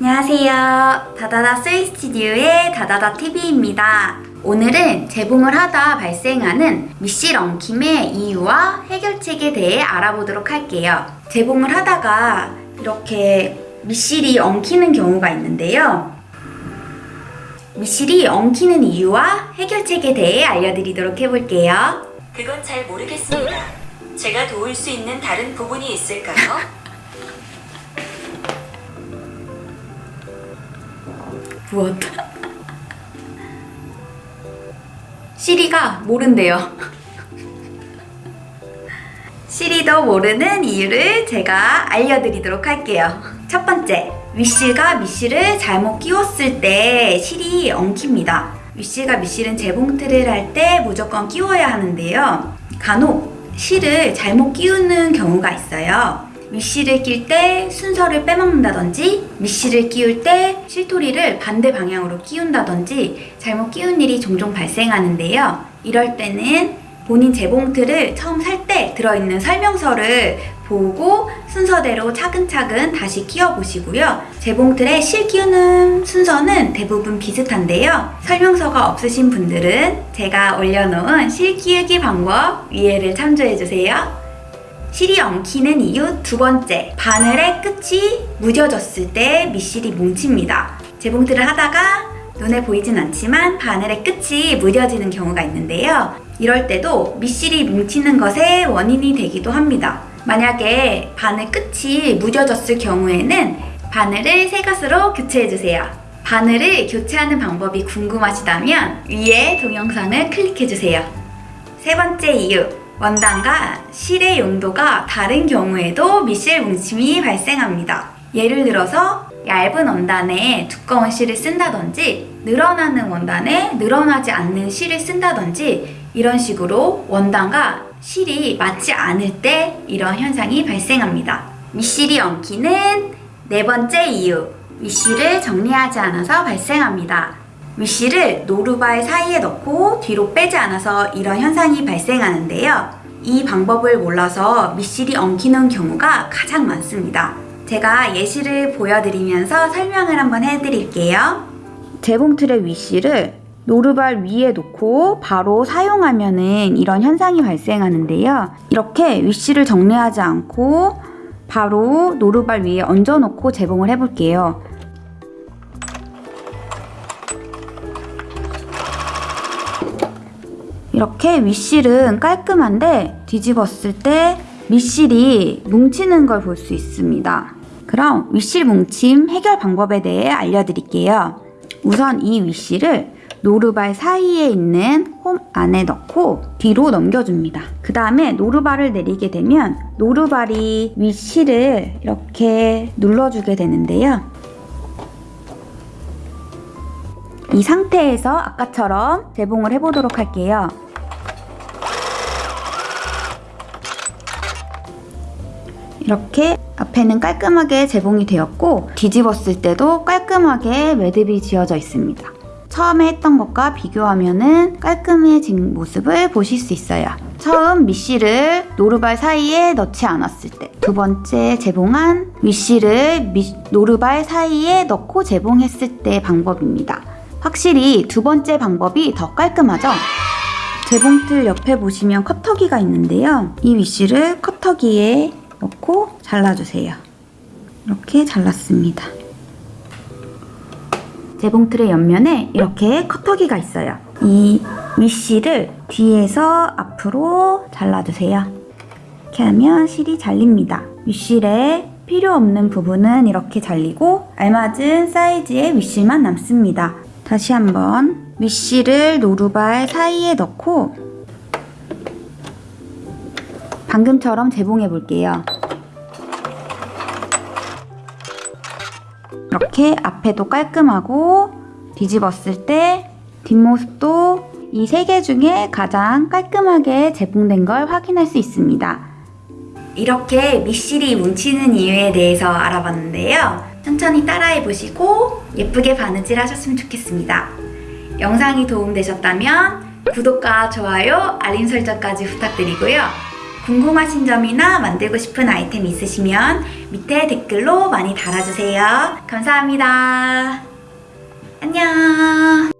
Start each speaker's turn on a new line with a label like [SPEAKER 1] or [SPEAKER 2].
[SPEAKER 1] 안녕하세요. 다다다 스위스튜디오의 다다다TV입니다. 오늘은 재봉을 하다 발생하는 미실 엉킴의 이유와 해결책에 대해 알아보도록 할게요. 재봉을 하다가 이렇게 미실이 엉키는 경우가 있는데요. 미실이 엉키는 이유와 해결책에 대해 알려드리도록 해볼게요.
[SPEAKER 2] 그건 잘 모르겠습니다. 제가 도울 수 있는 다른 부분이 있을까요?
[SPEAKER 1] 부었다. 시리가 모른대요. 시리도 모르는 이유를 제가 알려드리도록 할게요. 첫 번째, 위실과 미실을 잘못 끼웠을 때 실이 엉킵니다. 위실과 미실은 재봉틀을 할 때 무조건 끼워야 하는데요. 간혹 실을 잘못 끼우는 경우가 있어요. 위실을 낄때 순서를 빼먹는다든지 미실을 끼울 때 실토리를 반대 방향으로 끼운다든지 잘못 끼운 일이 종종 발생하는데요. 이럴 때는 본인 재봉틀을 처음 살 때 들어있는 설명서를 보고 순서대로 차근차근 다시 끼워 보시고요. 재봉틀에 실 끼우는 순서는 대부분 비슷한데요. 설명서가 없으신 분들은 제가 올려놓은 실 끼우기 방법 위에를 참조해 주세요. 실이 엉키는 이유 두 번째, 바늘의 끝이 무뎌졌을 때 밑실이 뭉칩니다. 재봉틀을 하다가 눈에 보이진 않지만 바늘의 끝이 무뎌지는 경우가 있는데요. 이럴 때도 밑실이 뭉치는 것의 원인이 되기도 합니다. 만약에 바늘 끝이 무뎌졌을 경우에는 바늘을 새 것으로 교체해주세요. 바늘을 교체하는 방법이 궁금하시다면 위에 동영상을 클릭해주세요. 세 번째 이유, 원단과 실의 용도가 다른 경우에도 밑실 뭉침이 발생합니다. 예를 들어서 얇은 원단에 두꺼운 실을 쓴다든지 늘어나는 원단에 늘어나지 않는 실을 쓴다든지 이런 식으로 원단과 실이 맞지 않을 때 이런 현상이 발생합니다. 밑실이 엉키는 네 번째 이유 윗실을 정리하지 않아서 발생합니다. 윗실을 노루발 사이에 넣고 뒤로 빼지 않아서 이런 현상이 발생하는데요. 이 방법을 몰라서 밑실이 엉키는 경우가 가장 많습니다. 제가 예시를 보여드리면서 설명을 한번 해드릴게요. 재봉틀의 윗실을 노루발 위에 놓고 바로 사용하면 은 이런 현상이 발생하는데요. 이렇게 윗실을 정리하지 않고 바로 노루발 위에 얹어놓고 재봉을 해볼게요. 이렇게 윗실은 깔끔한데 뒤집었을 때 밑실이 뭉치는 걸 볼 수 있습니다. 그럼 윗실 뭉침 해결 방법에 대해 알려드릴게요. 우선 이 윗실을 노루발 사이에 있는 홈 안에 넣고 뒤로 넘겨줍니다. 그 다음에 노루발을 내리게 되면 노루발이 윗실을 이렇게 눌러주게 되는데요. 이 상태에서 아까처럼 재봉을 해보도록 할게요. 이렇게 앞에는 깔끔하게 재봉이 되었고 뒤집었을 때도 깔끔하게 매듭이 지어져 있습니다. 처음에 했던 것과 비교하면 깔끔해진 모습을 보실 수 있어요. 처음 밑실을 노루발 사이에 넣지 않았을 때 두 번째 재봉한 윗실을 노루발 사이에 넣고 재봉했을 때 방법입니다. 확실히 두 번째 방법이 더 깔끔하죠? 재봉틀 옆에 보시면 커터기가 있는데요. 이 윗실을 커터기에 넣고 잘라주세요. 이렇게 잘랐습니다. 재봉틀의 옆면에 이렇게 커터기가 있어요. 이 윗실을 뒤에서 앞으로 잘라주세요. 이렇게 하면 실이 잘립니다. 윗실에 필요 없는 부분은 이렇게 잘리고 알맞은 사이즈의 윗실만 남습니다. 다시 한번 윗실을 노루발 사이에 넣고 방금처럼 재봉해 볼게요. 이렇게 앞에도 깔끔하고 뒤집었을 때 뒷모습도 이 세 개 중에 가장 깔끔하게 재봉된 걸 확인할 수 있습니다. 이렇게 밑실이 뭉치는 이유에 대해서 알아봤는데요. 천천히 따라해 보시고 예쁘게 바느질 하셨으면 좋겠습니다. 영상이 도움되셨다면 구독과 좋아요, 알림 설정까지 부탁드리고요. 궁금하신 점이나 만들고 싶은 아이템 있으시면 밑에 댓글로 많이 달아주세요. 감사합니다. 안녕